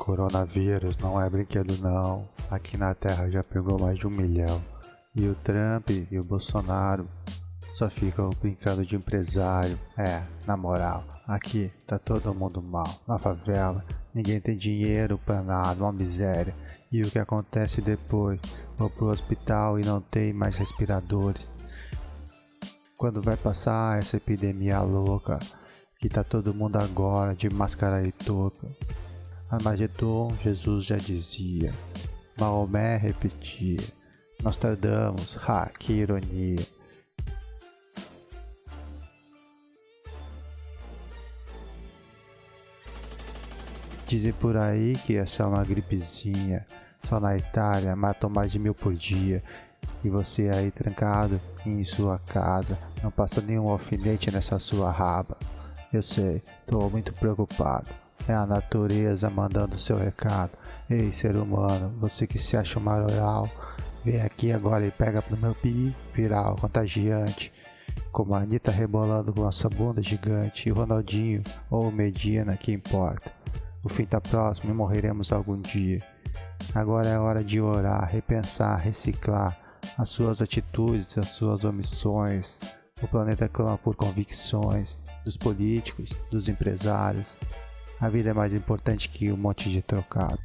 Coronavírus não é brinquedo não. Aqui na Terra já pegou mais de um milhão. E o Trump e o Bolsonaro só ficam brincando de empresário. É, na moral, aqui tá todo mundo mal. Na favela, ninguém tem dinheiro pra nada, uma miséria. E o que acontece depois? Vou pro hospital e não tem mais respiradores. Quando vai passar essa epidemia louca? Que tá todo mundo agora de máscara e touca. Armagedon, Jesus já dizia. Maomé repetia. Nostradamus, ha, que ironia. Dizem por aí que é só uma gripezinha. Só na Itália matam mais de mil por dia. E você aí trancado em sua casa, não passa nenhum alfinete nessa sua raba. Eu sei, tô muito preocupado. É a natureza mandando seu recado. Ei, ser humano, você que se acha maroral, vem aqui agora e pega no meu pi viral, contagiante. Como a Anitta rebolando com a sua bunda gigante, e Ronaldinho ou Medina, que importa. O fim tá próximo e morreremos algum dia. Agora é hora de orar, repensar, reciclar as suas atitudes, as suas omissões. O planeta clama por convicções dos políticos, dos empresários, a vida é mais importante que um monte de trocado.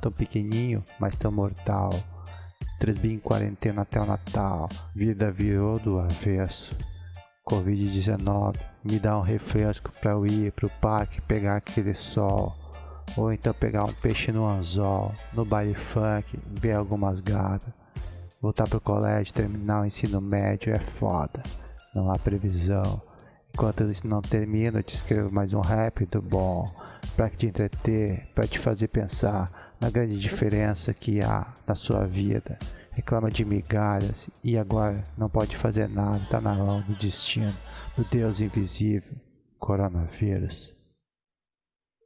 Tão pequenininho, mas tão mortal. Três em quarentena até o Natal. Vida virou do avesso. Covid-19 me dá um refresco pra eu ir pro parque pegar aquele sol. Ou então pegar um peixe no anzol, no baile funk, ver algumas gatas. Voltar pro colégio, terminar o ensino médio é foda. Não há previsão. Enquanto isso não termina, eu te escrevo mais um rap do bom, para te entreter, para te fazer pensar na grande diferença que há na sua vida. Reclama de migalhas e agora não pode fazer nada, tá na mão do destino, do Deus invisível, coronavírus.